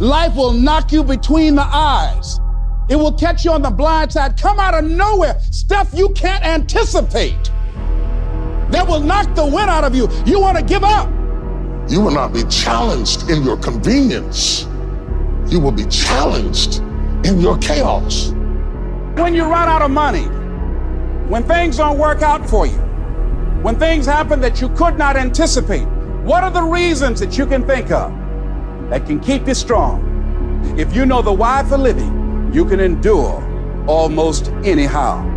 Life will knock you between the eyes. It will catch you on the blind side, come out of nowhere, stuff you can't anticipate. That will knock the wind out of you. You want to give up. You will not be challenged in your convenience. You will be challenged in your chaos. When you run out of money, when things don't work out for you, when things happen that you could not anticipate, what are the reasons that you can think of that can keep you strong? If you know the why for living, you can endure almost anyhow.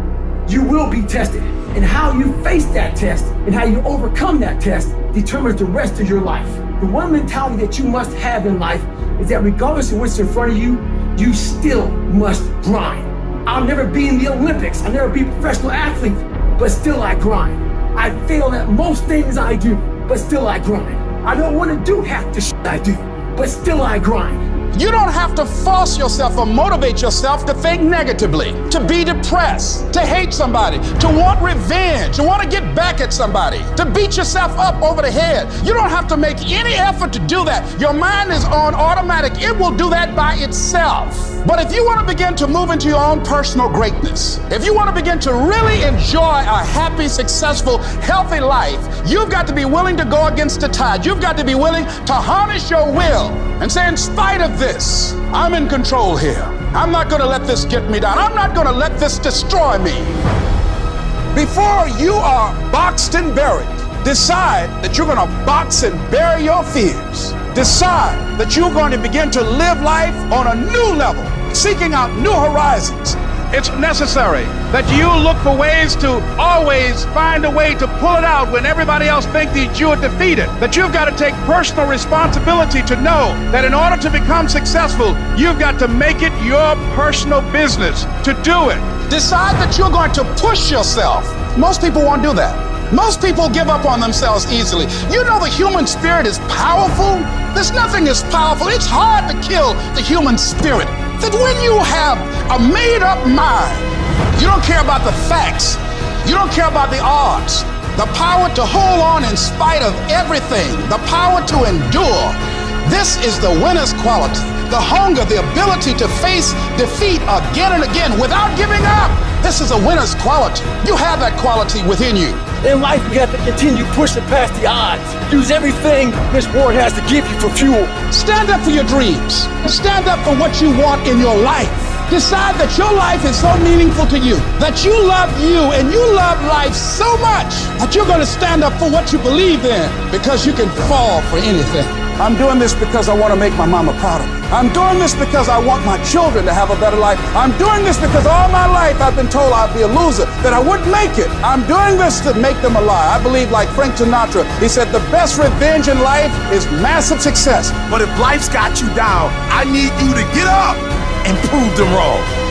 You will be tested, and how you face that test and how you overcome that test determines the rest of your life. The one mentality that you must have in life is that regardless of what's in front of you, you still must grind. I'll never be in the Olympics, I'll never be a professional athlete, but still I grind. I fail at most things I do, but still I grind. I don't want to do half the shit I do, but still I grind. You don't have to force yourself or motivate yourself to think negatively, to be depressed, to hate somebody, to want revenge, to want to get back at somebody, to beat yourself up over the head. You don't have to make any effort to do that. Your mind is on automatic. It will do that by itself. But if you want to begin to move into your own personal greatness, if you want to begin to really enjoy a happy, successful, healthy life, you've got to be willing to go against the tide. You've got to be willing to harness your will and say, in spite of this, I'm in control here. I'm not going to let this get me down. I'm not going to let this destroy me. Before you are boxed and buried, decide that you're going to box and bury your fears. Decide that you're going to begin to live life on a new level, seeking out new horizons, it's necessary that you look for ways to always find a way to pull it out when everybody else thinks that you are defeated. That you've got to take personal responsibility to know that in order to become successful, you've got to make it your personal business to do it. Decide that you're going to push yourself. Most people won't do that. Most people give up on themselves easily. You know the human spirit is powerful. There's nothing as powerful. It's hard to kill the human spirit that when you have a made up mind, you don't care about the facts, you don't care about the odds, the power to hold on in spite of everything, the power to endure. This is the winner's quality. The hunger, the ability to face defeat again and again without giving up. This is a winner's quality. You have that quality within you. In life, we have to continue pushing past the odds. Use everything this world has to give you for fuel. Stand up for your dreams. Stand up for what you want in your life. Decide that your life is so meaningful to you, that you love you and you love life so much that you're going to stand up for what you believe in because you can fall for anything. I'm doing this because I want to make my mama proud of me. I'm doing this because I want my children to have a better life. I'm doing this because all my life I've been told I'd be a loser, that I wouldn't make it. I'm doing this to make them alive. I believe, like Frank Sinatra, he said, the best revenge in life is massive success. But if life's got you down, I need you to get up and proved them wrong.